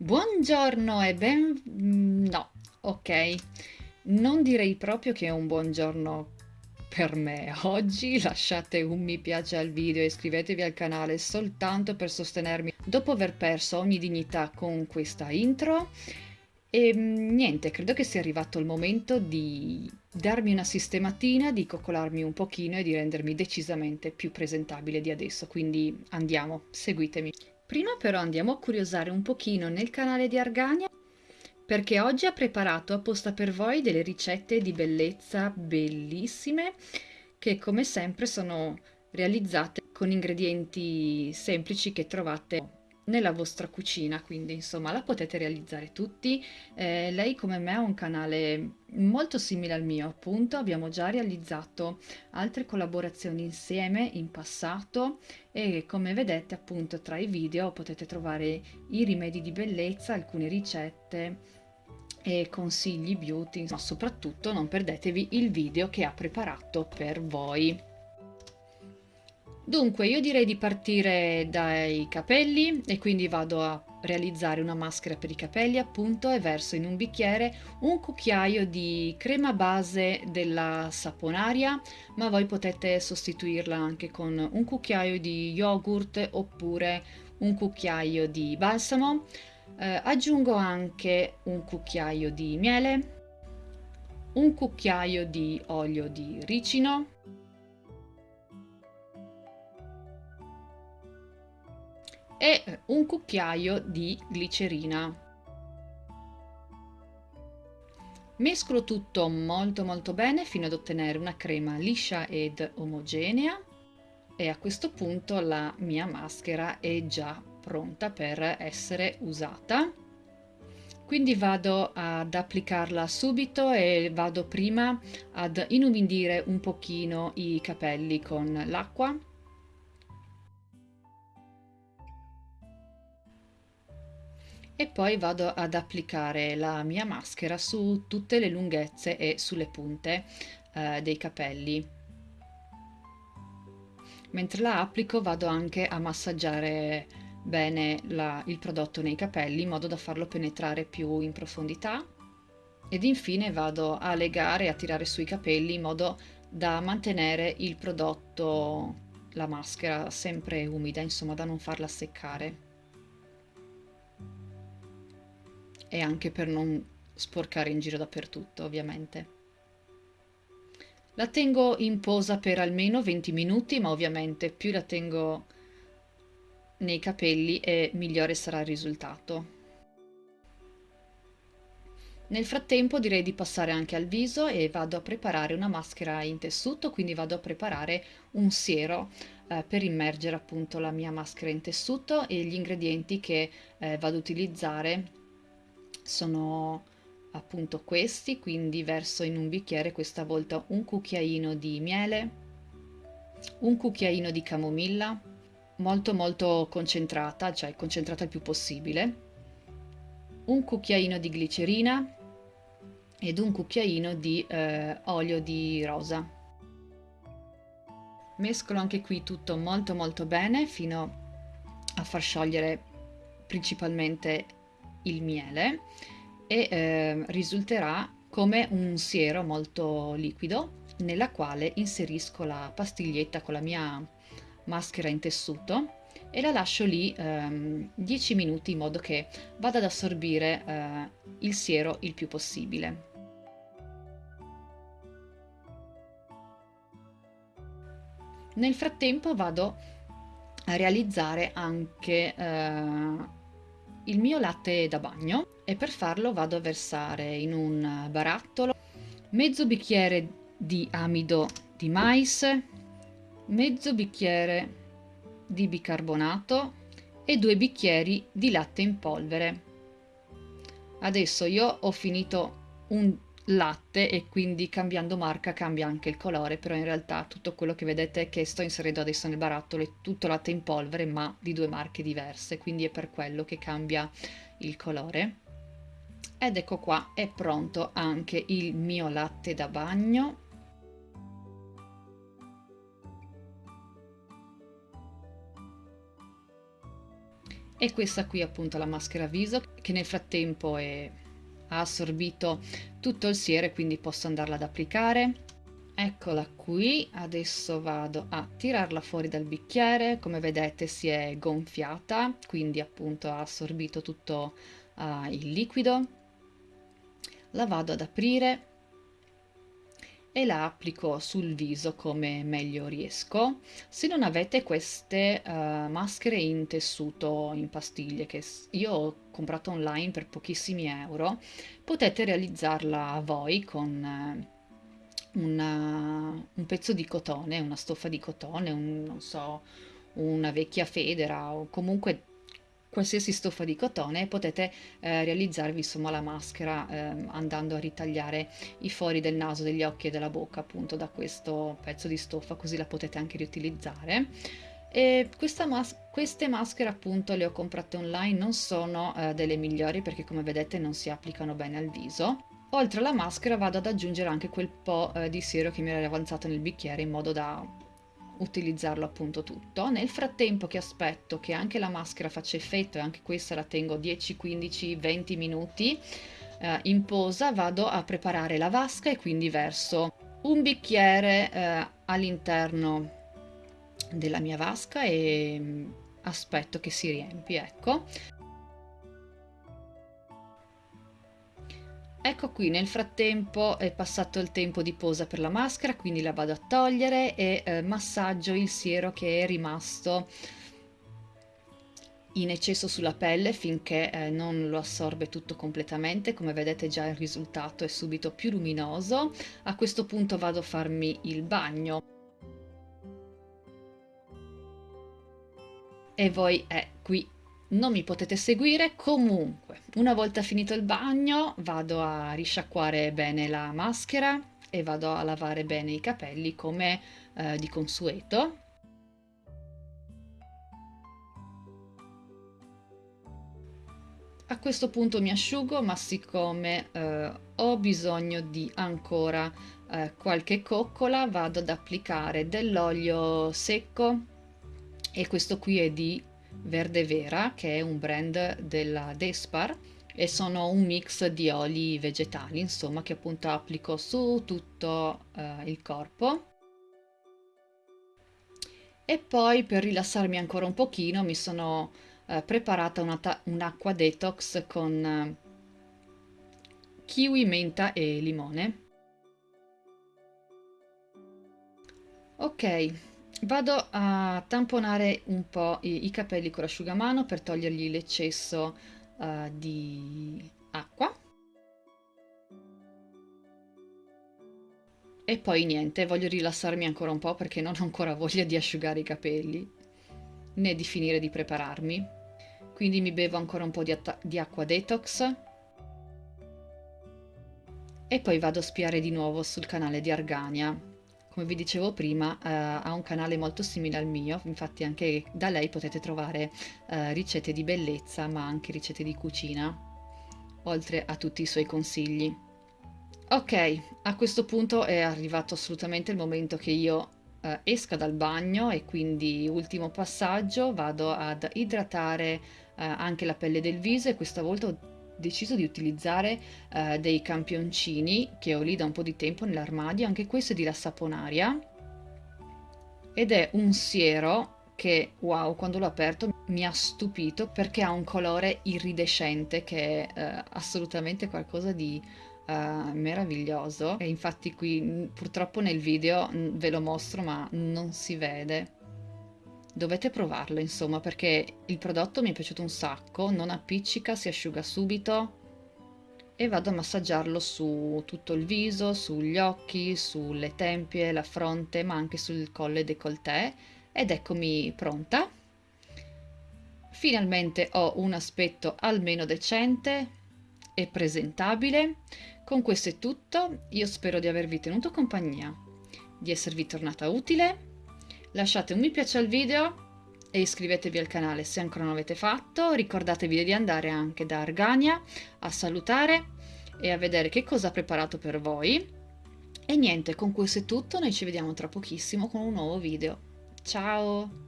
Buongiorno e ben... mm, no, ok, non direi proprio che è un buongiorno per me. Oggi lasciate un mi piace al video e iscrivetevi al canale soltanto per sostenermi dopo aver perso ogni dignità con questa intro. E mm, niente, credo che sia arrivato il momento di darmi una sistematina, di coccolarmi un pochino e di rendermi decisamente più presentabile di adesso. Quindi andiamo, seguitemi. Prima però andiamo a curiosare un pochino nel canale di Argania perché oggi ha preparato apposta per voi delle ricette di bellezza bellissime che come sempre sono realizzate con ingredienti semplici che trovate nella vostra cucina, quindi insomma la potete realizzare tutti. Eh, lei come me ha un canale molto simile al mio, appunto, abbiamo già realizzato altre collaborazioni insieme in passato e come vedete appunto tra i video potete trovare i rimedi di bellezza, alcune ricette e consigli beauty, ma soprattutto non perdetevi il video che ha preparato per voi. Dunque io direi di partire dai capelli e quindi vado a realizzare una maschera per i capelli appunto e verso in un bicchiere un cucchiaio di crema base della saponaria ma voi potete sostituirla anche con un cucchiaio di yogurt oppure un cucchiaio di balsamo. Eh, aggiungo anche un cucchiaio di miele un cucchiaio di olio di ricino e un cucchiaio di glicerina. Mescolo tutto molto molto bene fino ad ottenere una crema liscia ed omogenea e a questo punto la mia maschera è già pronta per essere usata. Quindi vado ad applicarla subito e vado prima ad inumidire un pochino i capelli con l'acqua e poi vado ad applicare la mia maschera su tutte le lunghezze e sulle punte eh, dei capelli. Mentre la applico vado anche a massaggiare bene la, il prodotto nei capelli in modo da farlo penetrare più in profondità. Ed infine vado a legare e a tirare sui capelli in modo da mantenere il prodotto la maschera sempre umida insomma da non farla seccare e anche per non sporcare in giro dappertutto ovviamente. La tengo in posa per almeno 20 minuti ma ovviamente più la tengo nei capelli e migliore sarà il risultato. Nel frattempo direi di passare anche al viso e vado a preparare una maschera in tessuto, quindi vado a preparare un siero eh, per immergere appunto la mia maschera in tessuto e gli ingredienti che eh, vado ad utilizzare sono appunto questi, quindi verso in un bicchiere questa volta un cucchiaino di miele, un cucchiaino di camomilla, molto molto concentrata, cioè concentrata il più possibile, un cucchiaino di glicerina ed un cucchiaino di eh, olio di rosa. Mescolo anche qui tutto molto molto bene fino a far sciogliere principalmente il miele e eh, risulterà come un siero molto liquido nella quale inserisco la pastiglietta con la mia maschera in tessuto e la lascio lì ehm, 10 minuti in modo che vada ad assorbire eh, il siero il più possibile. Nel frattempo vado a realizzare anche eh, il mio latte da bagno e per farlo vado a versare in un barattolo mezzo bicchiere di amido di mais, mezzo bicchiere di bicarbonato e due bicchieri di latte in polvere. Adesso io ho finito un latte e quindi cambiando marca cambia anche il colore, però in realtà tutto quello che vedete che sto inserendo adesso nel barattolo è tutto latte in polvere ma di due marche diverse, quindi è per quello che cambia il colore. Ed ecco qua, è pronto anche il mio latte da bagno. e questa qui appunto la maschera viso che nel frattempo è, ha assorbito tutto il siero quindi posso andarla ad applicare. Eccola qui adesso vado a tirarla fuori dal bicchiere. Come vedete si è gonfiata quindi appunto ha assorbito tutto uh, il liquido. La vado ad aprire e la applico sul viso come meglio riesco. Se non avete queste uh, maschere in tessuto in pastiglie che io ho comprato online per pochissimi euro, potete realizzarla voi con uh, una, un pezzo di cotone, una stoffa di cotone, un, non so, una vecchia federa o comunque qualsiasi stoffa di cotone potete eh, realizzarvi insomma la maschera eh, andando a ritagliare i fori del naso, degli occhi e della bocca appunto da questo pezzo di stoffa così la potete anche riutilizzare. E mas queste maschere appunto le ho comprate online non sono eh, delle migliori perché come vedete non si applicano bene al viso. Oltre alla maschera vado ad aggiungere anche quel po' eh, di siero che mi era avanzato nel bicchiere in modo da utilizzarlo appunto tutto. Nel frattempo che aspetto che anche la maschera faccia effetto e anche questa la tengo 10, 15, 20 minuti eh, in posa vado a preparare la vasca e quindi verso un bicchiere eh, all'interno della mia vasca e mm, aspetto che si riempi, ecco. Ecco qui, nel frattempo è passato il tempo di posa per la maschera, quindi la vado a togliere e eh, massaggio il siero che è rimasto in eccesso sulla pelle finché eh, non lo assorbe tutto completamente. Come vedete già il risultato è subito più luminoso. A questo punto vado a farmi il bagno. E voi è eh, qui non mi potete seguire comunque. Una volta finito il bagno vado a risciacquare bene la maschera e vado a lavare bene i capelli come eh, di consueto. A questo punto mi asciugo ma siccome eh, ho bisogno di ancora eh, qualche coccola vado ad applicare dell'olio secco. E questo qui è di Verde Vera che è un brand della Despar e sono un mix di oli vegetali insomma che appunto applico su tutto eh, il corpo. E poi per rilassarmi ancora un pochino mi sono eh, preparata un'acqua un detox con eh, kiwi, menta e limone. Ok Vado a tamponare un po' i, i capelli con l'asciugamano per togliergli l'eccesso uh, di acqua. E poi niente, voglio rilassarmi ancora un po' perché non ho ancora voglia di asciugare i capelli, né di finire di prepararmi. Quindi mi bevo ancora un po' di, di acqua detox. E poi vado a spiare di nuovo sul canale di Argania come vi dicevo prima, eh, ha un canale molto simile al mio, infatti anche da lei potete trovare eh, ricette di bellezza, ma anche ricette di cucina, oltre a tutti i suoi consigli. Ok, a questo punto è arrivato assolutamente il momento che io eh, esca dal bagno e quindi ultimo passaggio vado ad idratare eh, anche la pelle del viso e questa volta deciso di utilizzare eh, dei campioncini che ho lì da un po' di tempo nell'armadio, anche questo è di la saponaria ed è un siero che wow quando l'ho aperto mi ha stupito perché ha un colore iridescente che è eh, assolutamente qualcosa di eh, meraviglioso. E infatti qui purtroppo nel video ve lo mostro ma non si vede dovete provarlo insomma perché il prodotto mi è piaciuto un sacco, non appiccica, si asciuga subito e vado a massaggiarlo su tutto il viso, sugli occhi, sulle tempie, la fronte ma anche sul collo e décolleté ed eccomi pronta. Finalmente ho un aspetto almeno decente e presentabile. Con questo è tutto, io spero di avervi tenuto compagnia, di esservi tornata utile lasciate un mi piace al video e iscrivetevi al canale se ancora non l'avete fatto, ricordatevi di andare anche da Argania a salutare e a vedere che cosa ha preparato per voi. E niente, con questo è tutto, noi ci vediamo tra pochissimo con un nuovo video. Ciao!